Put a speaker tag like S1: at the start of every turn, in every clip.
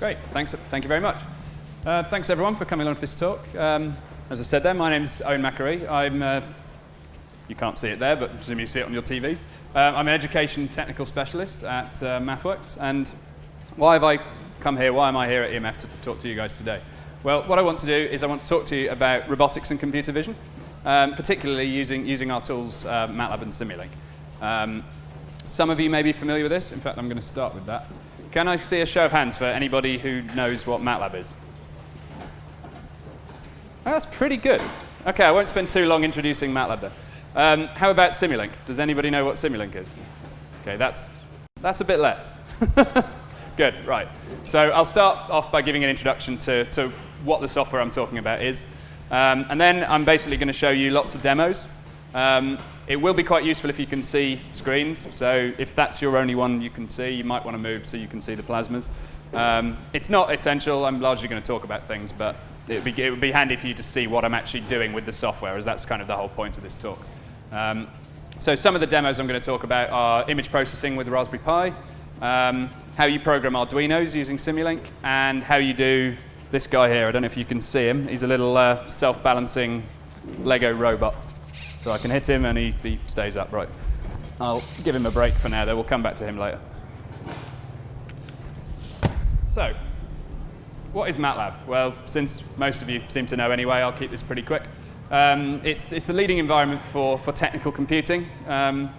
S1: Great. Thanks. Thank you very much. Uh, thanks, everyone, for coming along to this talk. Um, as I said there, my name's Owen Macquarie. I'm, uh, you can't see it there, but presumably you see it on your TVs. Uh, I'm an education technical specialist at uh, MathWorks. And why have I come here? Why am I here at EMF to talk to you guys today? Well, what I want to do is I want to talk to you about robotics and computer vision, um, particularly using, using our tools, uh, MATLAB and Simulink. Um, some of you may be familiar with this. In fact, I'm going to start with that. Can I see a show of hands for anybody who knows what MATLAB is? Oh, that's pretty good. OK, I won't spend too long introducing MATLAB then. Um, how about Simulink? Does anybody know what Simulink is? OK, that's, that's a bit less. good, right. So I'll start off by giving an introduction to, to what the software I'm talking about is. Um, and then I'm basically going to show you lots of demos. Um, it will be quite useful if you can see screens. So if that's your only one you can see, you might want to move so you can see the plasmas. Um, it's not essential. I'm largely going to talk about things, but it would, be, be handy for you to see what I'm actually doing with the software, as that's kind of the whole point of this talk. Um, so some of the demos I'm going to talk about are image processing with Raspberry Pi, um, how you program Arduinos using Simulink, and how you do this guy here. I don't know if you can see him. He's a little uh, self-balancing Lego robot. So I can hit him and he, he stays upright. I'll give him a break for now, though. We'll come back to him later. So, what is MATLAB? Well, since most of you seem to know anyway, I'll keep this pretty quick. Um, it's, it's the leading environment for, for technical computing. Um,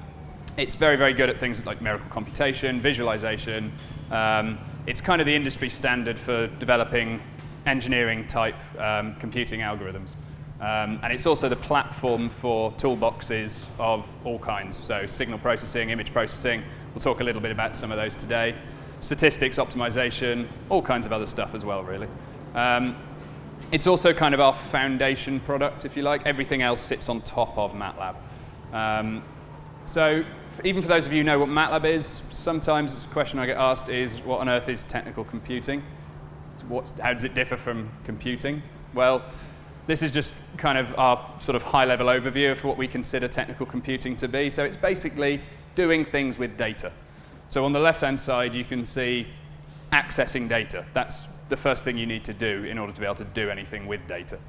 S1: it's very, very good at things like numerical computation, visualization. Um, it's kind of the industry standard for developing engineering type um, computing algorithms. Um, and it's also the platform for toolboxes of all kinds. So signal processing, image processing. We'll talk a little bit about some of those today. Statistics, optimization, all kinds of other stuff as well, really. Um, it's also kind of our foundation product, if you like. Everything else sits on top of MATLAB. Um, so even for those of you who know what MATLAB is, sometimes a question I get asked is, what on earth is technical computing? What's, how does it differ from computing? Well, this is just kind of our sort of high-level overview of what we consider technical computing to be. So it's basically doing things with data. So on the left-hand side, you can see accessing data. That's the first thing you need to do in order to be able to do anything with data.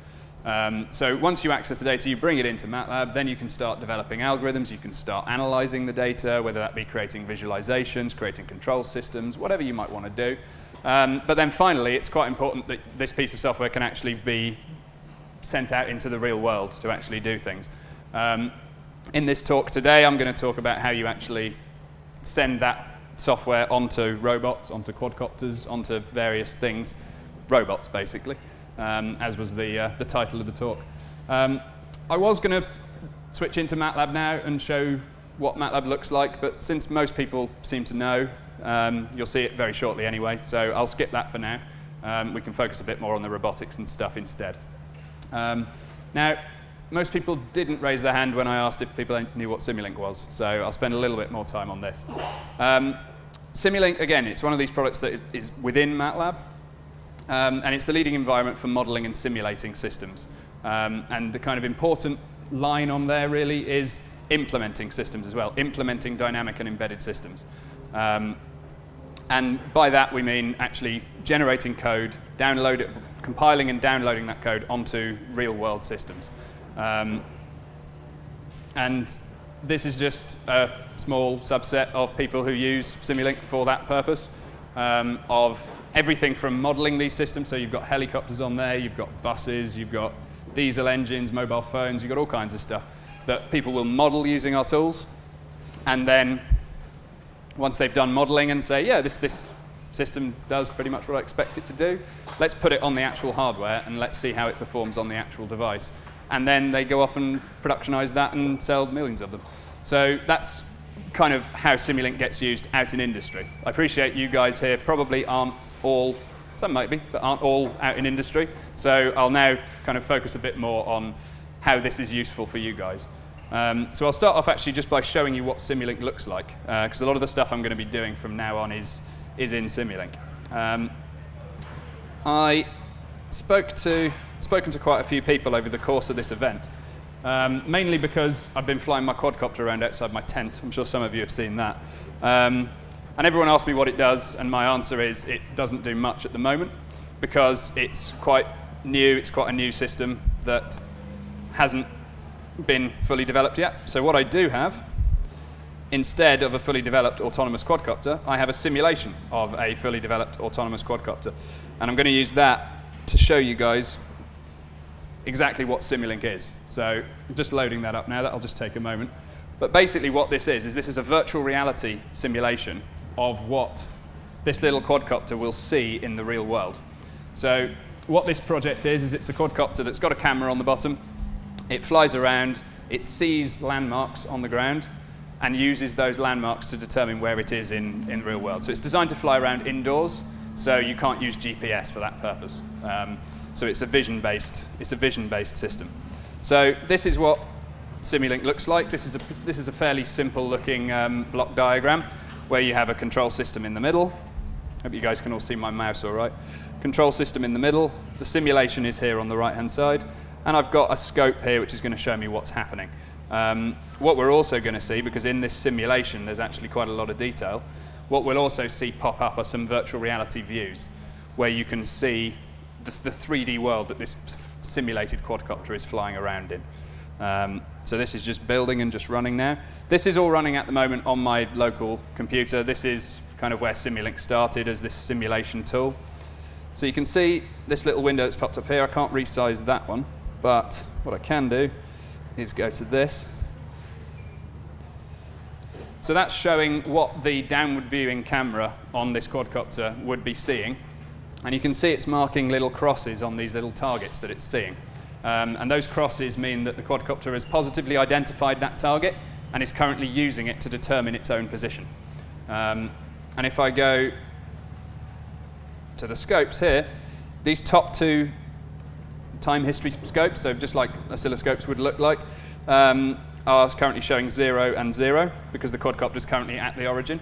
S1: Um, so once you access the data, you bring it into MATLAB, then you can start developing algorithms, you can start analyzing the data, whether that be creating visualizations, creating control systems, whatever you might want to do. Um, but then finally, it's quite important that this piece of software can actually be sent out into the real world to actually do things. Um, in this talk today, I'm going to talk about how you actually send that software onto robots, onto quadcopters, onto various things, robots basically, um, as was the, uh, the title of the talk. Um, I was going to switch into MATLAB now and show what MATLAB looks like, but since most people seem to know, um, you'll see it very shortly anyway, so I'll skip that for now. Um, we can focus a bit more on the robotics and stuff instead. Um, now, most people didn't raise their hand when I asked if people knew what Simulink was, so I'll spend a little bit more time on this. Um, Simulink, again, it's one of these products that is within MATLAB, um, and it's the leading environment for modeling and simulating systems. Um, and the kind of important line on there really is implementing systems as well, implementing dynamic and embedded systems. Um, and by that we mean actually generating code, download it, compiling and downloading that code onto real-world systems. Um, and this is just a small subset of people who use Simulink for that purpose, um, of everything from modeling these systems. So you've got helicopters on there, you've got buses, you've got diesel engines, mobile phones, you've got all kinds of stuff that people will model using our tools. And then once they've done modeling and say, yeah, this, this system does pretty much what I expect it to do. Let's put it on the actual hardware and let's see how it performs on the actual device. And then they go off and productionize that and sell millions of them. So that's kind of how Simulink gets used out in industry. I appreciate you guys here probably aren't all, some might be, but aren't all out in industry. So I'll now kind of focus a bit more on how this is useful for you guys. Um, so I'll start off actually just by showing you what Simulink looks like, because uh, a lot of the stuff I'm going to be doing from now on is is in Simulink. Um, I spoke to, spoken to quite a few people over the course of this event, um, mainly because I've been flying my quadcopter around outside my tent. I'm sure some of you have seen that. Um, And everyone asks me what it does, and my answer is it doesn't do much at the moment because it's quite new, it's quite a new system that hasn't been fully developed yet. So what I do have, instead of a fully developed autonomous quadcopter, I have a simulation of a fully developed autonomous quadcopter. And I'm going to use that to show you guys exactly what Simulink is. So just loading that up now. That'll just take a moment. But basically what this is, is this is a virtual reality simulation of what this little quadcopter will see in the real world. So what this project is, is it's a quadcopter that's got a camera on the bottom. It flies around. It sees landmarks on the ground and uses those landmarks to determine where it is in, in the real world. So it's designed to fly around indoors, so you can't use GPS for that purpose. Um, so it's a vision-based, it's a vision-based system. So this is what Simulink looks like. This is a, this is a fairly simple looking um, block diagram where you have a control system in the middle. Hope you guys can all see my mouse all right. Control system in the middle. The simulation is here on the right-hand side. And I've got a scope here which is going to show me what's happening. Um, what we're also going to see, because in this simulation there's actually quite a lot of detail, what we'll also see pop up are some virtual reality views where you can see the, the 3D world that this simulated quadcopter is flying around in. Um, so this is just building and just running now. This is all running at the moment on my local computer. This is kind of where Simulink started as this simulation tool. So you can see this little window that's popped up here. I can't resize that one, but what I can do is go to this. So that's showing what the downward viewing camera on this quadcopter would be seeing. And you can see it's marking little crosses on these little targets that it's seeing. Um, and those crosses mean that the quadcopter has positively identified that target and is currently using it to determine its own position. Um, and if I go to the scopes here, these top two time history scopes, so just like oscilloscopes would look like, um, are currently showing 0 and 0 because the quadcopter is currently at the origin.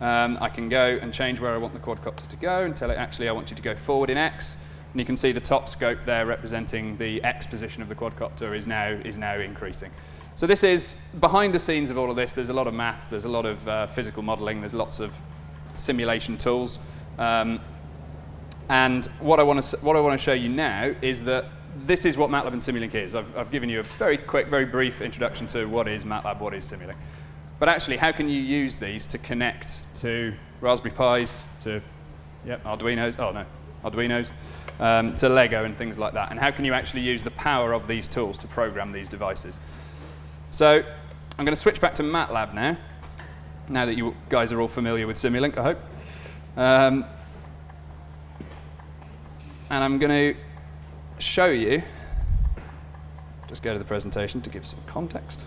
S1: Um, I can go and change where I want the quadcopter to go and tell it actually I want you to go forward in X. And you can see the top scope there representing the X position of the quadcopter is now, is now increasing. So this is, behind the scenes of all of this, there's a lot of maths, there's a lot of uh, physical modeling, there's lots of simulation tools. Um, and what I want to what I want to show you now is that this is what MATLAB and Simulink is. I've, I've given you a very quick, very brief introduction to what is MATLAB, what is Simulink. But actually, how can you use these to connect to Raspberry Pis, to yep, Arduinos, oh no, Arduinos, um, to Lego and things like that? And how can you actually use the power of these tools to program these devices? So I'm going to switch back to MATLAB now, now that you guys are all familiar with Simulink, I hope. Um, and I'm going to show you, just go to the presentation to give some context.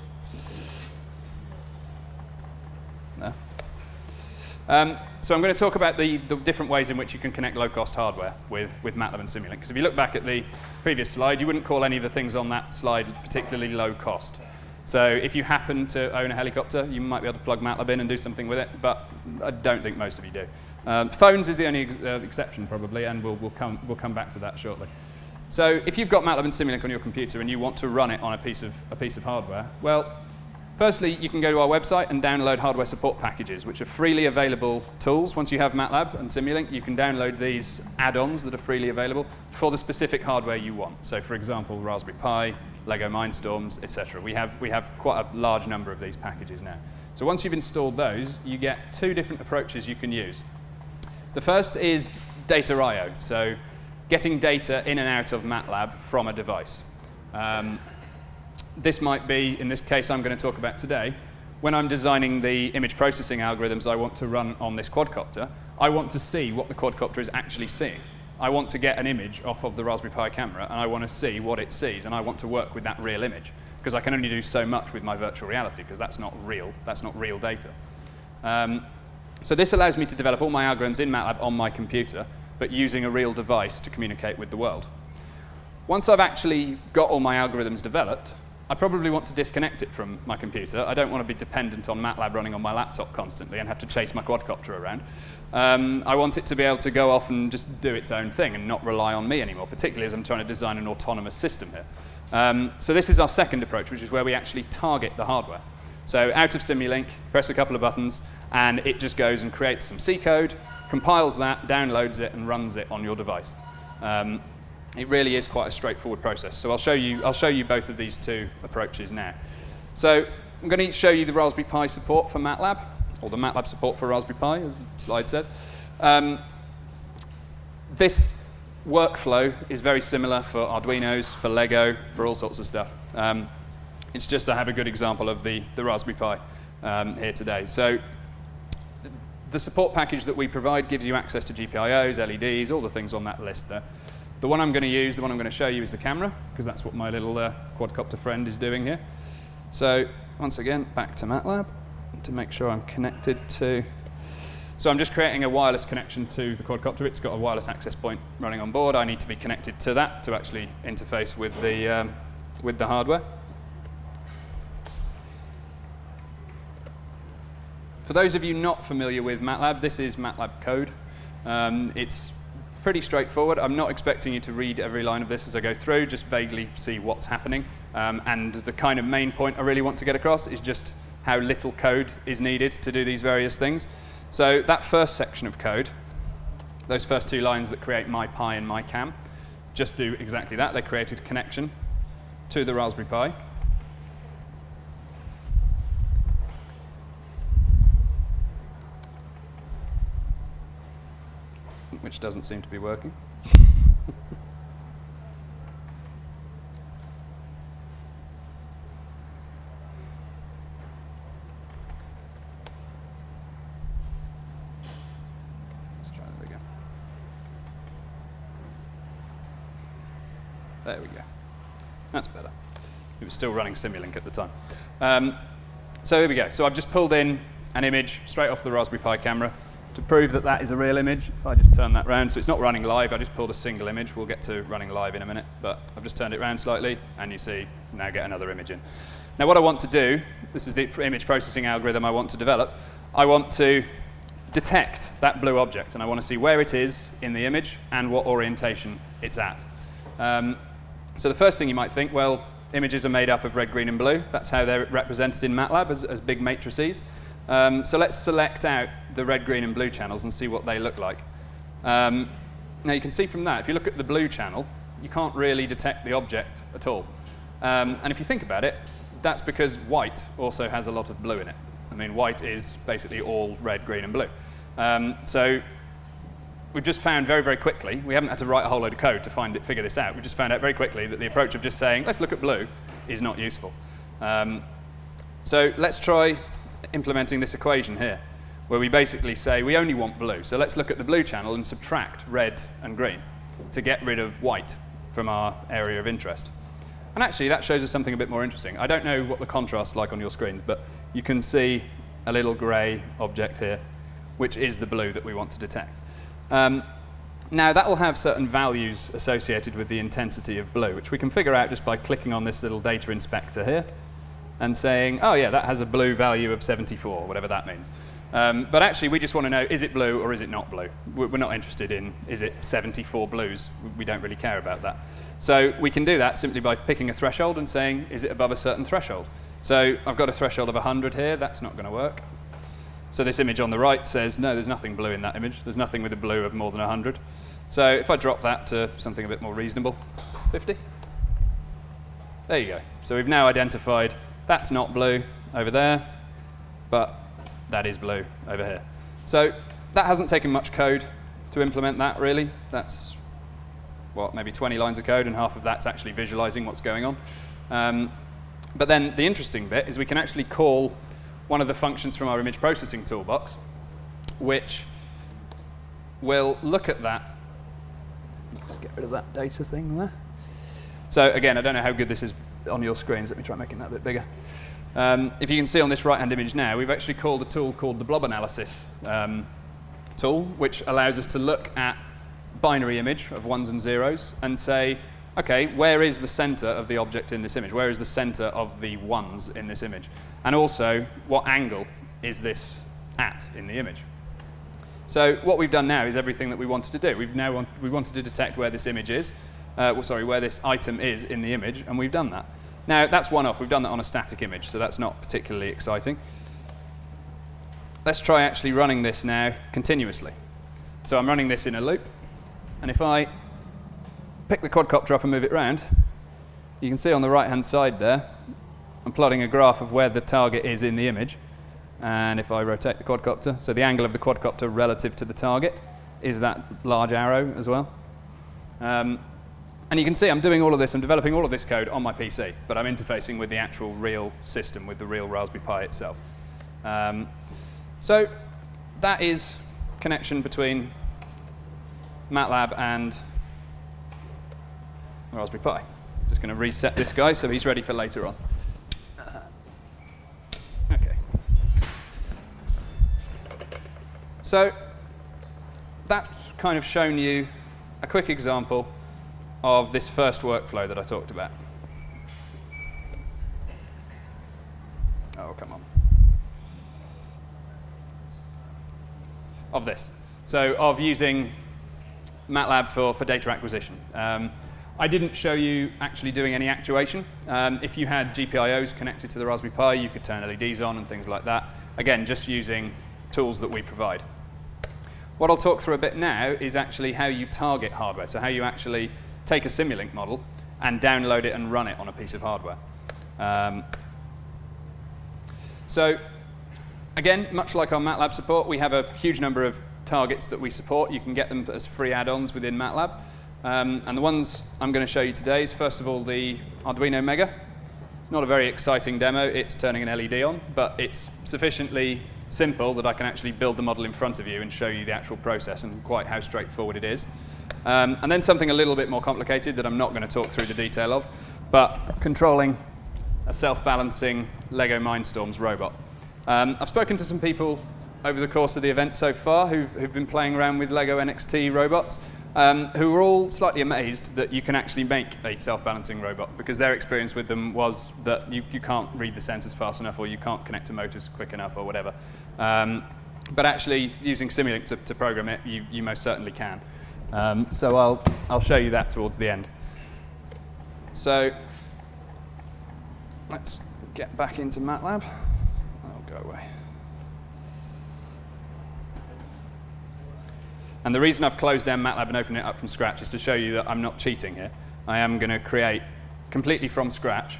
S1: No. Um, so I'm going to talk about the, the, different ways in which you can connect low-cost hardware with, with MATLAB and Simulink. Because if you look back at the previous slide, you wouldn't call any of the things on that slide particularly low cost. So if you happen to own a helicopter, you might be able to plug MATLAB in and do something with it, but I don't think most of you do. Um, phones is the only ex uh, exception, probably, and we'll, we'll, come, we'll come back to that shortly. So if you've got MATLAB and Simulink on your computer and you want to run it on a piece of, a piece of hardware, well, firstly, you can go to our website and download hardware support packages, which are freely available tools. Once you have MATLAB and Simulink, you can download these add-ons that are freely available for the specific hardware you want. So for example, Raspberry Pi, Lego Mindstorms, etc. We have, we have quite a large number of these packages now. So once you've installed those, you get two different approaches you can use. The first is data I.O., so getting data in and out of MATLAB from a device. Um, this might be, in this case I'm going to talk about today, when I'm designing the image processing algorithms I want to run on this quadcopter, I want to see what the quadcopter is actually seeing. I want to get an image off of the Raspberry Pi camera, and I want to see what it sees, and I want to work with that real image, because I can only do so much with my virtual reality, because that's not real, that's not real data. Um, so this allows me to develop all my algorithms in MATLAB on my computer, but using a real device to communicate with the world. Once I've actually got all my algorithms developed, I probably want to disconnect it from my computer. I don't want to be dependent on MATLAB running on my laptop constantly and have to chase my quadcopter around. Um, I want it to be able to go off and just do its own thing and not rely on me anymore, particularly as I'm trying to design an autonomous system here. Um, so this is our second approach, which is where we actually target the hardware. So out of Simulink, press a couple of buttons, and it just goes and creates some C code, compiles that, downloads it, and runs it on your device. Um, it really is quite a straightforward process. So I'll show you, I'll show you both of these two approaches now. So I'm going to show you the Raspberry Pi support for MATLAB, or the MATLAB support for Raspberry Pi, as the slide says. Um, this workflow is very similar for Arduinos, for Lego, for all sorts of stuff. Um, it's just I have a good example of the, the Raspberry Pi um, here today. So the support package that we provide gives you access to GPIOs, LEDs, all the things on that list there. The one I'm going to use, the one I'm going to show you is the camera, because that's what my little uh, quadcopter friend is doing here. So once again, back to MATLAB to make sure I'm connected to so I'm just creating a wireless connection to the quadcopter. It's got a wireless access point running on board. I need to be connected to that to actually interface with the, um, with the hardware. For those of you not familiar with MATLAB, this is MATLAB code. Um, it's pretty straightforward. I'm not expecting you to read every line of this as I go through, just vaguely see what's happening. Um, and the kind of main point I really want to get across is just how little code is needed to do these various things. So that first section of code, those first two lines that create my Pi and my cam, just do exactly that. They created a connection to the Raspberry Pi. Which doesn't seem to be working. Let's try that again. There we go. That's better. It was still running Simulink at the time. Um, so here we go. So I've just pulled in an image straight off the Raspberry Pi camera to prove that that is a real image. If I just turn that around, so it's not running live, I just pulled a single image. We'll get to running live in a minute, but I've just turned it around slightly, and you see, now get another image in. Now what I want to do, this is the image processing algorithm I want to develop, I want to detect that blue object, and I want to see where it is in the image and what orientation it's at. Um, so the first thing you might think, well, images are made up of red, green, and blue. That's how they're represented in MATLAB as, as big matrices. Um, so let's select out the red, green, and blue channels and see what they look like. Um, now you can see from that, if you look at the blue channel, you can't really detect the object at all. Um, and if you think about it, that's because white also has a lot of blue in it. I mean, white is basically all red, green, and blue. Um, so we've just found very, very quickly, we haven't had to write a whole load of code to find it, figure this out. We just found out very quickly that the approach of just saying, let's look at blue, is not useful. Um, so let's try implementing this equation here, where we basically say we only want blue. So let's look at the blue channel and subtract red and green to get rid of white from our area of interest. And actually, that shows us something a bit more interesting. I don't know what the contrast's like on your screens, but you can see a little gray object here, which is the blue that we want to detect. Um, now, that will have certain values associated with the intensity of blue, which we can figure out just by clicking on this little data inspector here and saying, oh, yeah, that has a blue value of 74, whatever that means. Um, but actually, we just want to know, is it blue or is it not blue? We're not interested in, is it 74 blues? We don't really care about that. So we can do that simply by picking a threshold and saying, is it above a certain threshold? So I've got a threshold of 100 here. That's not going to work. So this image on the right says, no, there's nothing blue in that image. There's nothing with a blue of more than 100. So if I drop that to something a bit more reasonable, 50. There you go. So we've now identified that's not blue over there, but that is blue over here. So that hasn't taken much code to implement that, really. That's, what, maybe 20 lines of code, and half of that's actually visualizing what's going on. Um, but then the interesting bit is we can actually call one of the functions from our image processing toolbox, which will look at that. Just get rid of that data thing there. So again, I don't know how good this is on your screens. Let me try making that a bit bigger. Um, if you can see on this right-hand image now, we've actually called a tool called the blob analysis um, tool, which allows us to look at binary image of ones and zeros and say, okay, where is the center of the object in this image? Where is the center of the ones in this image? And also, what angle is this at in the image? So what we've done now is everything that we wanted to do. We've now want, we wanted to detect where this image is, uh, well, sorry, where this item is in the image, and we've done that. Now, that's one off. We've done that on a static image, so that's not particularly exciting. Let's try actually running this now continuously. So I'm running this in a loop, and if I pick the quadcopter up and move it around, you can see on the right-hand side there, I'm plotting a graph of where the target is in the image. And if I rotate the quadcopter, so the angle of the quadcopter relative to the target is that large arrow as well. Um, and you can see I'm doing all of this, I'm developing all of this code on my PC, but I'm interfacing with the actual real system, with the real Raspberry Pi itself. Um, so that is connection between MATLAB and Raspberry Pi. Just going to reset this guy so he's ready for later on. Okay. So that's kind of shown you a quick example of this first workflow that I talked about. Oh, come on. Of this. So of using MATLAB for, for data acquisition. Um, I didn't show you actually doing any actuation. Um, if you had GPIOs connected to the Raspberry Pi, you could turn LEDs on and things like that. Again, just using tools that we provide. What I'll talk through a bit now is actually how you target hardware, so how you actually take a Simulink model and download it and run it on a piece of hardware. Um, so again, much like our MATLAB support, we have a huge number of targets that we support. You can get them as free add-ons within MATLAB. Um, and the ones I'm going to show you today is, first of all, the Arduino Mega. It's not a very exciting demo. It's turning an LED on, but it's sufficiently simple that I can actually build the model in front of you and show you the actual process and quite how straightforward it is. Um, and then something a little bit more complicated that I'm not going to talk through the detail of, but controlling a self-balancing LEGO Mindstorms robot. Um, I've spoken to some people over the course of the event so far who've, who've been playing around with LEGO NXT robots, um, who were all slightly amazed that you can actually make a self-balancing robot because their experience with them was that you, you can't read the sensors fast enough or you can't connect to motors quick enough or whatever. Um, but actually, using Simulink to, to program it, you, you most certainly can. Um, so I'll, I'll show you that towards the end. So let's get back into MATLAB. I'll go away. And the reason I've closed down MATLAB and opened it up from scratch is to show you that I'm not cheating here. I am going to create completely from scratch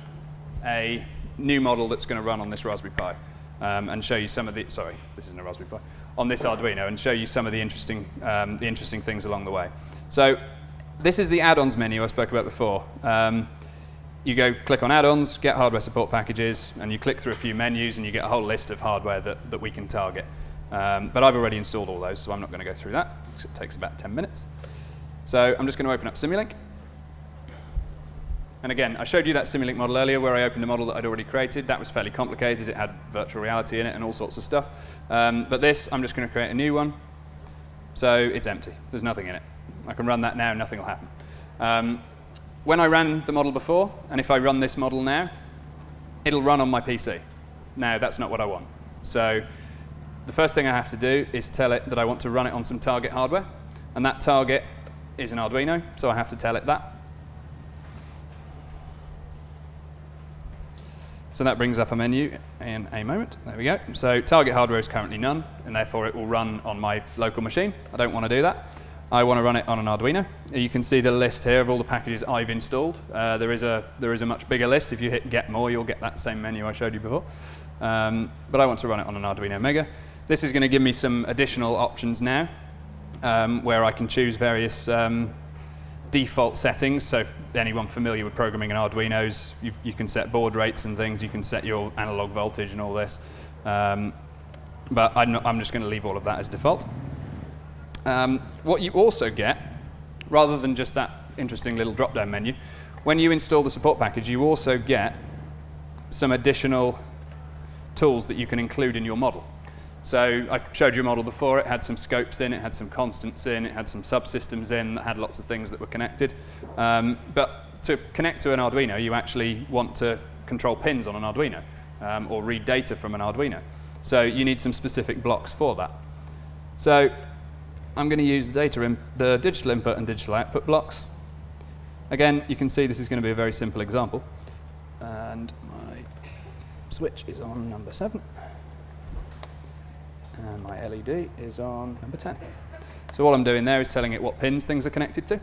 S1: a new model that's going to run on this Raspberry Pi um, and show you some of the, sorry, this isn't a Raspberry Pi, on this Arduino and show you some of the interesting, um, the interesting things along the way. So this is the add-ons menu I spoke about before. Um, you go click on add-ons, get hardware support packages, and you click through a few menus and you get a whole list of hardware that, that we can target. Um, but I've already installed all those, so I'm not going to go through that, because it takes about 10 minutes. So I'm just going to open up Simulink. And again, I showed you that Simulink model earlier where I opened a model that I'd already created. That was fairly complicated. It had virtual reality in it and all sorts of stuff. Um, but this, I'm just going to create a new one. So it's empty. There's nothing in it. I can run that now, and nothing will happen. Um, when I ran the model before, and if I run this model now, it'll run on my PC. Now, that's not what I want. So the first thing I have to do is tell it that I want to run it on some target hardware. And that target is an Arduino, so I have to tell it that. So that brings up a menu in a moment. There we go. So target hardware is currently none, and therefore it will run on my local machine. I don't want to do that. I want to run it on an Arduino. You can see the list here of all the packages I've installed. Uh, there, is a, there is a much bigger list. If you hit Get More, you'll get that same menu I showed you before. Um, but I want to run it on an Arduino Mega. This is going to give me some additional options now, um, where I can choose various um, default settings. So anyone familiar with programming in Arduinos, you, you, can set baud rates and things. You can set your analog voltage and all this. Um, but I'm, not, I'm just going to leave all of that as default. Um, what you also get, rather than just that interesting little drop-down menu, when you install the support package, you also get some additional tools that you can include in your model. So I showed you a model before. It had some scopes in, it had some constants in, it had some subsystems in that had lots of things that were connected. Um, but to connect to an Arduino, you actually want to control pins on an Arduino um, or read data from an Arduino. So you need some specific blocks for that. So I'm going to use the, data the digital input and digital output blocks. Again, you can see this is going to be a very simple example. And my switch is on number 7 and my LED is on number 10. So all I'm doing there is telling it what pins things are connected to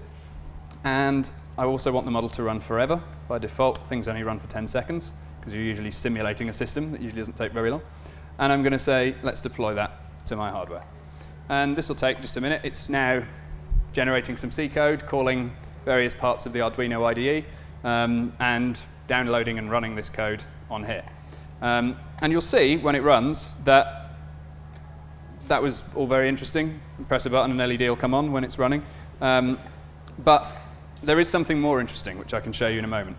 S1: and I also want the model to run forever. By default, things only run for 10 seconds because you're usually simulating a system that usually doesn't take very long. And I'm going to say, let's deploy that to my hardware. And this will take just a minute. It's now generating some C code, calling various parts of the Arduino IDE, um, and downloading and running this code on here. Um, and you'll see when it runs that that was all very interesting. Press a button and LED will come on when it's running. Um, but there is something more interesting, which I can show you in a moment.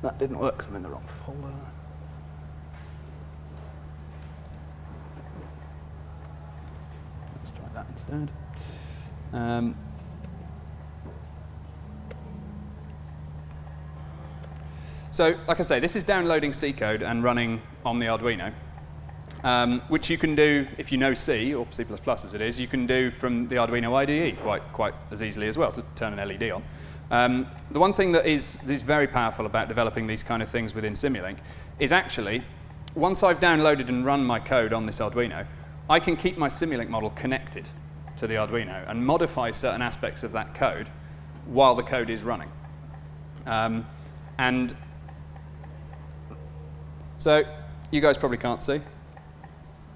S1: That didn't work because I'm in the wrong folder. Let's try that instead. Um, so, like I say, this is downloading C code and running on the Arduino, um, which you can do if you know C, or C++ as it is, you can do from the Arduino IDE quite, quite as easily as well to turn an LED on. Um, the one thing that is, is very powerful about developing these kind of things within Simulink is actually, once I've downloaded and run my code on this Arduino, I can keep my Simulink model connected to the Arduino and modify certain aspects of that code while the code is running. Um, and so you guys probably can't see,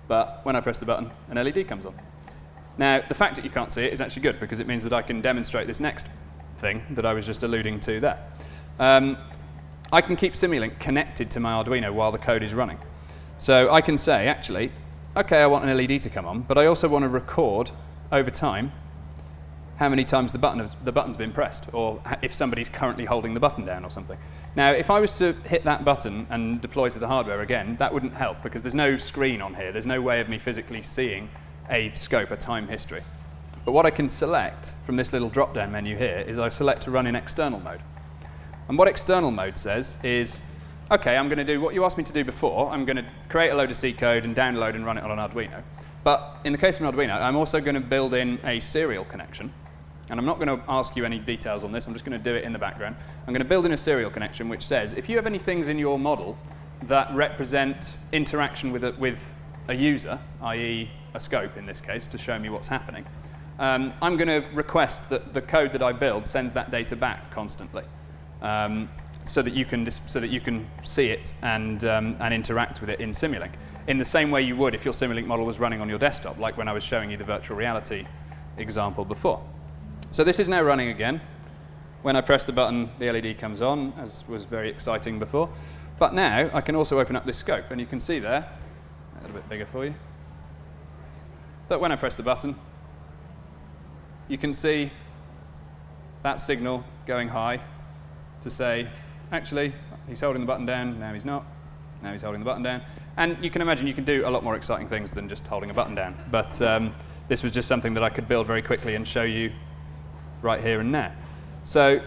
S1: but when I press the button, an LED comes on. Now, the fact that you can't see it is actually good because it means that I can demonstrate this next thing that I was just alluding to there. Um, I can keep Simulink connected to my Arduino while the code is running. So I can say, actually, OK, I want an LED to come on, but I also want to record over time how many times the, button has, the button's been pressed, or if somebody's currently holding the button down or something. Now, if I was to hit that button and deploy to the hardware again, that wouldn't help, because there's no screen on here. There's no way of me physically seeing a scope, a time history. But what I can select from this little drop-down menu here is I select to run in external mode. And what external mode says is, OK, I'm going to do what you asked me to do before. I'm going to create a load of C code and download and run it on an Arduino. But in the case of an Arduino, I'm also going to build in a serial connection. And I'm not going to ask you any details on this. I'm just going to do it in the background. I'm going to build in a serial connection which says, if you have any things in your model that represent interaction with a, with a user, i.e. a scope in this case, to show me what's happening, um, I'm going to request that the code that I build sends that data back constantly, um, so that you can so that you can see it and um, and interact with it in Simulink in the same way you would if your Simulink model was running on your desktop, like when I was showing you the virtual reality example before. So this is now running again. When I press the button, the LED comes on, as was very exciting before. But now I can also open up this scope, and you can see there, a little bit bigger for you, that when I press the button, you can see that signal going high to say, actually, he's holding the button down, now he's not, now he's holding the button down. And you can imagine you can do a lot more exciting things than just holding a button down. But um, this was just something that I could build very quickly and show you right here and now. So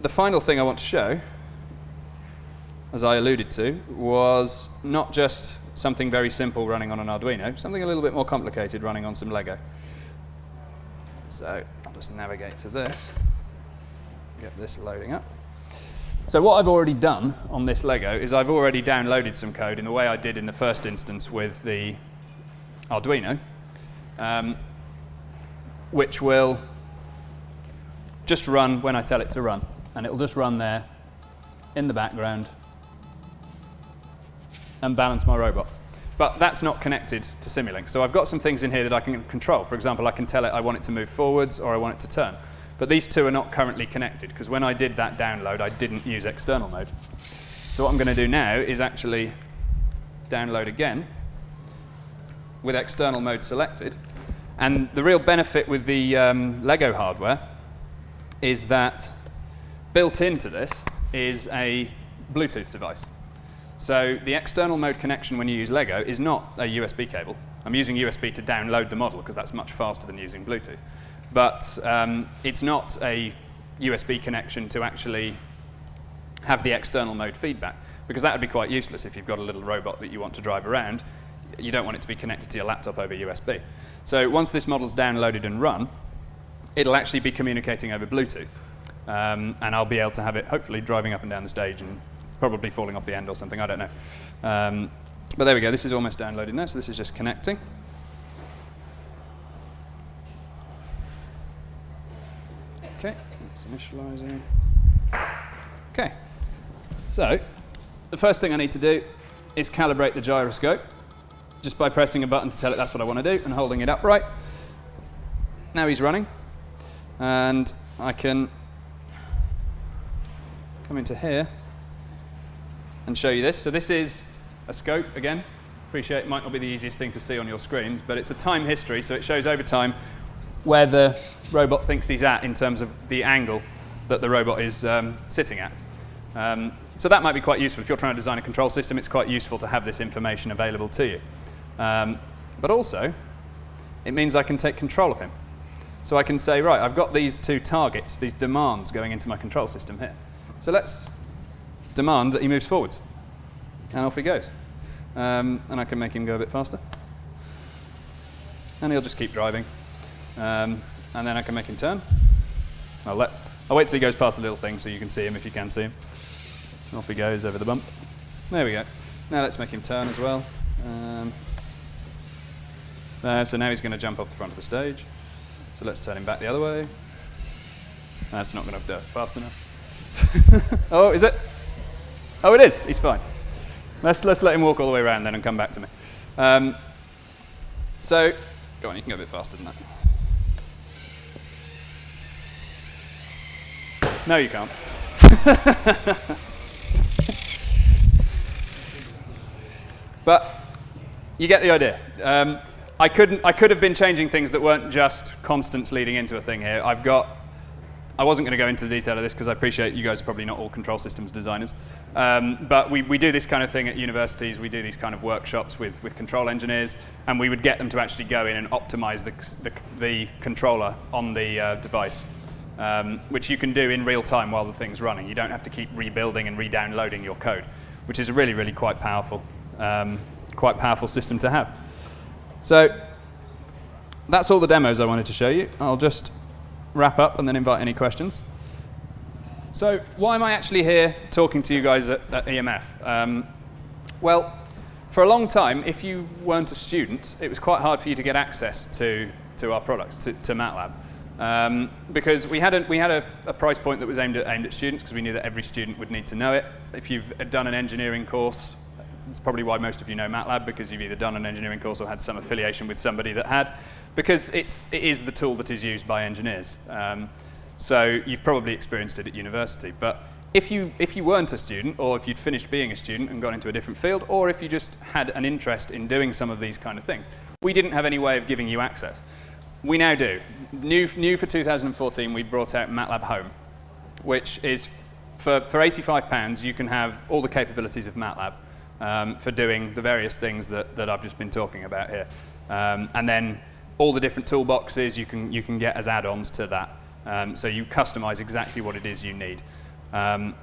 S1: the final thing I want to show, as I alluded to, was not just something very simple running on an Arduino, something a little bit more complicated running on some Lego. So I'll just navigate to this, get this loading up. So what I've already done on this Lego is I've already downloaded some code in the way I did in the first instance with the Arduino, um, which will just run when I tell it to run. And it'll just run there in the background and balance my robot. But that's not connected to Simulink. So I've got some things in here that I can control. For example, I can tell it I want it to move forwards or I want it to turn. But these two are not currently connected, because when I did that download, I didn't use external mode. So what I'm going to do now is actually download again with external mode selected. And the real benefit with the um, Lego hardware is that built into this is a Bluetooth device. So the external mode connection when you use Lego is not a USB cable. I'm using USB to download the model because that's much faster than using Bluetooth. But um, it's not a USB connection to actually have the external mode feedback because that would be quite useless if you've got a little robot that you want to drive around. You don't want it to be connected to your laptop over USB. So once this model's downloaded and run, it'll actually be communicating over Bluetooth. Um, and I'll be able to have it hopefully driving up and down the stage and probably falling off the end or something, I don't know. Um, but there we go, this is almost downloaded now, so this is just connecting. Okay, it's initializing. Okay, so the first thing I need to do is calibrate the gyroscope just by pressing a button to tell it that's what I want to do and holding it upright. Now he's running, and I can come into here and show you this. So this is a scope again. Appreciate it might not be the easiest thing to see on your screens, but it's a time history, so it shows over time where the robot thinks he's at in terms of the angle that the robot is um, sitting at. Um, so that might be quite useful. If you're trying to design a control system, it's quite useful to have this information available to you. Um, but also, it means I can take control of him. So I can say, right, I've got these two targets, these demands going into my control system here. So let's demand that he moves forwards. And off he goes. Um, and I can make him go a bit faster. And he'll just keep driving. Um, and then I can make him turn. I'll, let, I'll wait till he goes past the little thing so you can see him if you can see him. Off he goes over the bump. There we go. Now let's make him turn as well. Um, there, so now he's going to jump off the front of the stage. So let's turn him back the other way. That's not going to do fast enough. oh, is it? Oh, it is. He's fine. Let's, let's let him walk all the way around then and come back to me. Um, so, go on, you can go a bit faster than that. No, you can't. but you get the idea. Um, I, couldn't, I could have been changing things that weren't just constants leading into a thing here. I've got, I wasn't going to go into the detail of this because I appreciate you guys are probably not all control systems designers. Um, but we, we do this kind of thing at universities. We do these kind of workshops with, with control engineers, and we would get them to actually go in and optimize the, the, the controller on the uh, device. Um, which you can do in real time while the thing's running. You don't have to keep rebuilding and re-downloading your code, which is a really, really quite powerful, um, quite powerful system to have. So that's all the demos I wanted to show you. I'll just wrap up and then invite any questions. So why am I actually here talking to you guys at, at EMF? Um, well, for a long time, if you weren't a student, it was quite hard for you to get access to, to our products, to, to MATLAB. Um, because we had, a, we had a, a, price point that was aimed at, aimed at students because we knew that every student would need to know it. If you've done an engineering course, it's probably why most of you know MATLAB because you've either done an engineering course or had some affiliation with somebody that had, because it's, it is the tool that is used by engineers. Um, so you've probably experienced it at university. But if you, if you weren't a student, or if you'd finished being a student and gone into a different field, or if you just had an interest in doing some of these kind of things, we didn't have any way of giving you access. We now do. New, new for 2014, we brought out MATLAB Home, which is, for, for £85, you can have all the capabilities of MATLAB um, for doing the various things that, that I've just been talking about here. Um, and then all the different toolboxes you can, you can get as add-ons to that. Um, so you customize exactly what it is you need. Um,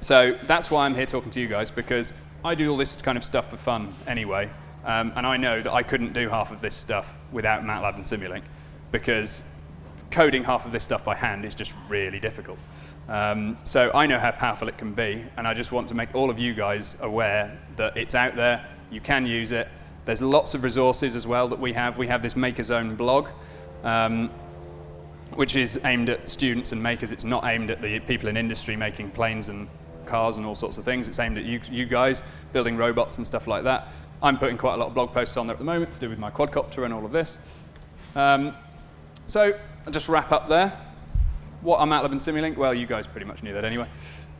S1: so that's why I'm here talking to you guys, because I do all this kind of stuff for fun anyway. Um, and I know that I couldn't do half of this stuff without MATLAB and Simulink, because coding half of this stuff by hand is just really difficult. Um, so I know how powerful it can be, and I just want to make all of you guys aware that it's out there, you can use it. There's lots of resources as well that we have. We have this Maker Zone blog, um, which is aimed at students and makers. It's not aimed at the people in industry making planes and cars and all sorts of things. It's aimed at you, you guys building robots and stuff like that. I'm putting quite a lot of blog posts on there at the moment to do with my quadcopter and all of this. Um, so I'll just wrap up there. What are MATLAB and Simulink? Well, you guys pretty much knew that anyway.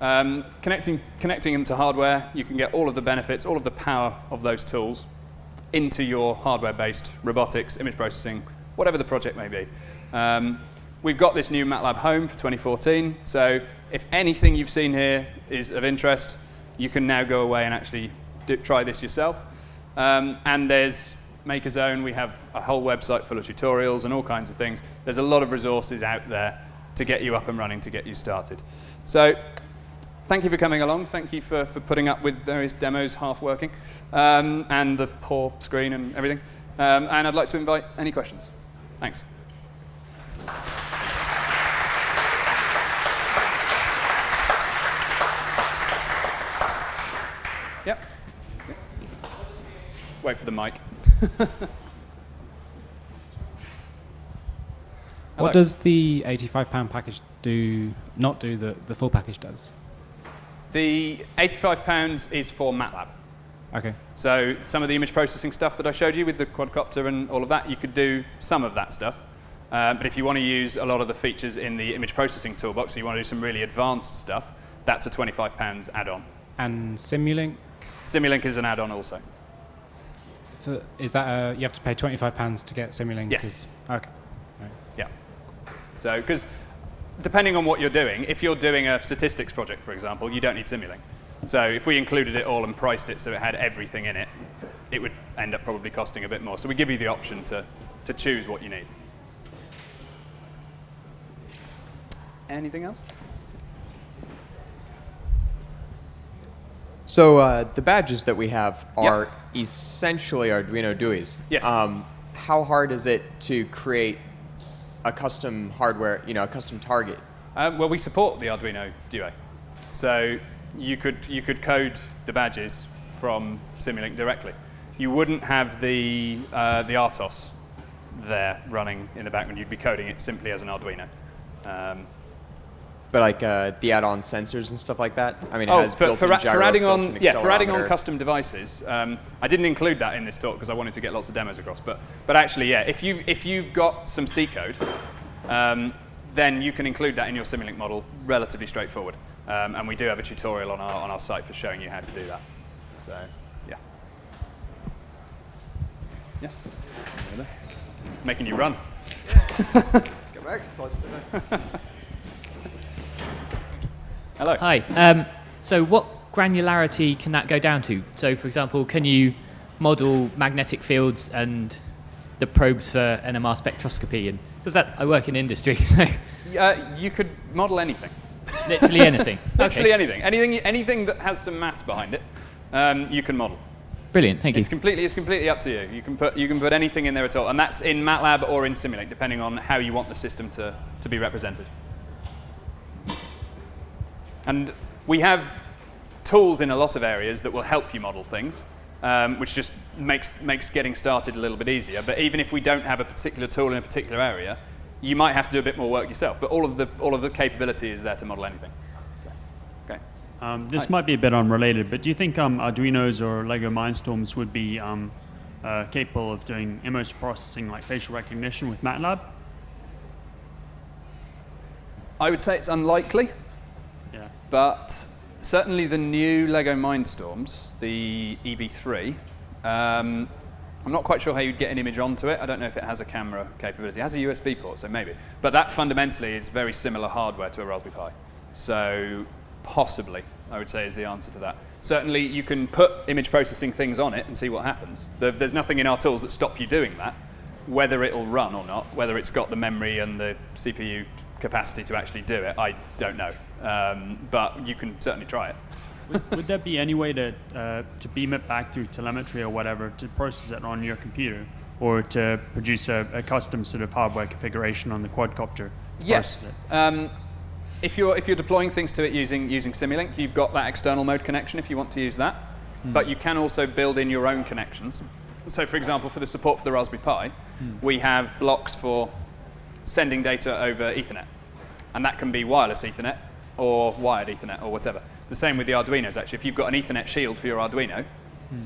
S1: Um, connecting, connecting them to hardware, you can get all of the benefits, all of the power of those tools into your hardware-based robotics, image processing, whatever the project may be. Um, we've got this new MATLAB Home for 2014, so if anything you've seen here is of interest, you can now go away and actually do, try this yourself. Um, and there's Maker Zone, we have a whole website full of tutorials and all kinds of things. There's a lot of resources out there to get you up and running, to get you started. So thank you for coming along. Thank you for, for putting up with various demos half working um, and the poor screen and everything. Um, and I'd like to invite any questions. Thanks. Yep. Wait for the mic. Hello.
S2: What does the £85 package do, not do that the full package does?
S1: The £85 is for MATLAB.
S2: Okay.
S1: So some of the image processing stuff that I showed you with the quadcopter and all of that, you could do some of that stuff. Uh, but if you want to use a lot of the features in the image processing toolbox, so you want to do some really advanced stuff, that's a £25 add-on.
S2: And Simulink,
S1: Simulink is an add-on also.
S2: for, is that a, you have to pay £25 to get Simulink?
S1: Yes.
S2: Okay.
S1: So, because depending on what you're doing, if you're doing a statistics project, for example, you don't need Simulink. So if we included it all and priced it so it had everything in it, it would end up probably costing a bit more. So we give you the option to, to choose what you need. Anything else?
S3: So uh, the badges that we have are essentially Arduino Dues.
S1: Yes.
S3: Um, how hard is it to create a custom hardware, you know, a custom target?
S1: Um, well, we support the Arduino Due. So you could, you could code the badges from Simulink directly. You wouldn't have the, uh, the RTOS there running in the background. You'd be coding it simply as an Arduino. Um,
S3: But like uh, the add-on sensors and stuff like that. I mean, it
S1: oh,
S3: has
S1: for,
S3: built-in
S1: for,
S3: gyro,
S1: for adding
S3: built-in
S1: on, yeah, for adding on custom devices, um, I didn't include that in this talk because I wanted to get lots of demos across. But, but actually, yeah, if, you, if you've got some C code, um, then you can include that in your Simulink model relatively straightforward. Um, and we do have a tutorial on our, on our site for showing you how to do that. So, yeah. Yes? Making you run.
S3: Get my exercise for the day.
S1: Hello.
S4: Hi. Um, so what granularity can that go down to? So for example, can you model magnetic fields and the probes for NMR spectroscopy? And because that I work in industry, so
S1: Uh, you could model anything.
S4: literally anything.
S1: Literally
S4: Okay.
S1: anything. Anything, anything that has some maths behind it, um, you can model.
S4: Brilliant. Thank you.
S1: It's completely, it's completely up to you. You can, put, you can put anything in there at all. And that's in MATLAB or in Simulink, depending on how you want the system to, to be represented. And we have tools in a lot of areas that will help you model things, um, which just makes, makes getting started a little bit easier. But even if we don't have a particular tool in a particular area, you might have to do a bit more work yourself. But all of the, all of the capability is there to model anything. So, okay.
S5: Um, this might be a bit unrelated, but do you think um, Arduinos or Lego Mindstorms would be um, uh, capable of doing image processing like facial recognition with MATLAB?
S1: I would say it's unlikely. But certainly the new Lego Mindstorms, the EV3, um, I'm not quite sure how you'd get an image onto it. I don't know if it has a camera capability. It has a USB port, so maybe. But that fundamentally is very similar hardware to a Raspberry Pi. So possibly, I would say, is the answer to that. Certainly, you can put image processing things on it and see what happens. There's nothing in our tools that stop you doing that. Whether it'll run or not, whether it's got the memory and the CPU capacity to actually do it, I don't know. Um, but you can certainly try it.
S5: would, would there be any way to, uh, to beam it back through telemetry or whatever to process it on your computer? Or to produce a, a custom sort of hardware configuration on the quadcopter?
S1: Yes. Um, if you're if you're deploying things to it using using Simulink, you've got that external mode connection if you want to use that. But you can also build in your own connections. So, for example, for the support for the Raspberry Pi, we have blocks for sending data over Ethernet, and that can be wireless Ethernet or wired Ethernet or whatever. The same with the Arduinos. Actually, if you've got an Ethernet shield for your Arduino,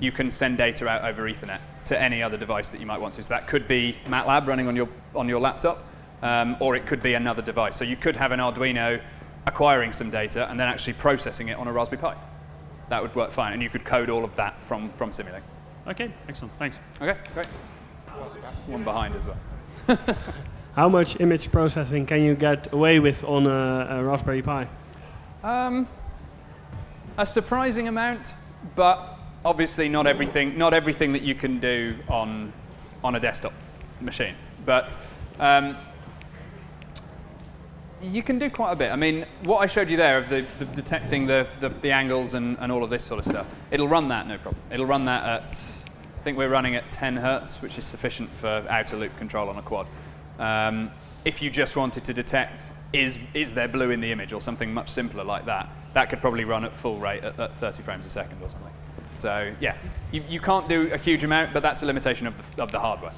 S1: you can send data out over Ethernet to any other device that you might want to. So that could be MATLAB running on your on your laptop, um, or it could be another device. So you could have an Arduino acquiring some data and then actually processing it on a Raspberry Pi. That would work fine, and you could code all of that from from Simulink.
S5: Okay, excellent. Thanks.
S1: Okay, great. One behind as well.
S6: How much image processing can you get away with on a, a Raspberry Pi?
S1: Um, a surprising amount, but obviously not everything. Not everything that you can do on on a desktop machine, but. Um, you can do quite a bit. I mean, what I showed you there of the, the detecting the, the, the angles and, and all of this sort of stuff, it'll run that no problem. It'll run that at, I think we're running at 10 hertz, which is sufficient for outer loop control on a quad. Um, if you just wanted to detect, is, is there blue in the image or something much simpler like that, that could probably run at full rate at, at 30 frames a second or something. So yeah, you, you can't do a huge amount, but that's a limitation of the, of the hardware.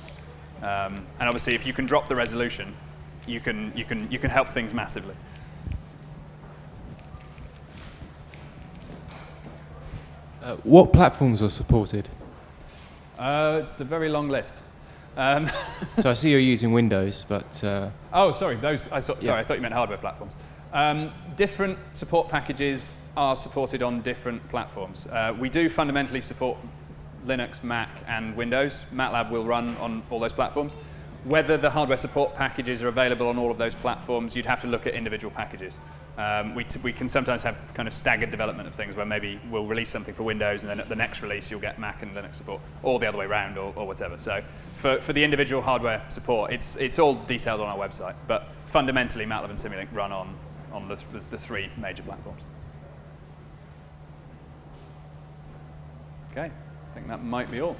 S1: Um, and obviously, if you can drop the resolution, you can, you can, you can help things massively.
S7: Uh, what platforms are supported?
S1: Uh, it's a very long list. Um,
S7: so I see you're using Windows, but uh,
S1: oh, sorry, those. I saw,
S7: Yeah.
S1: sorry, I thought you meant hardware platforms. Um, different support packages are supported on different platforms. Uh, we do fundamentally support Linux, Mac, and Windows. MATLAB will run on all those platforms. Whether the hardware support packages are available on all of those platforms, you'd have to look at individual packages. Um, we, t- we can sometimes have kind of staggered development of things where maybe we'll release something for Windows and then at the next release you'll get Mac and Linux support, or the other way around, or, or whatever. So for, for the individual hardware support, it's, it's all detailed on our website. But fundamentally, MATLAB and Simulink run on, on the, th- the three major platforms. Okay, I think that might be all.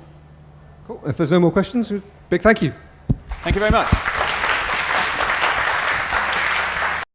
S8: Cool. If there's no more questions, big thank you.
S1: Thank you very much.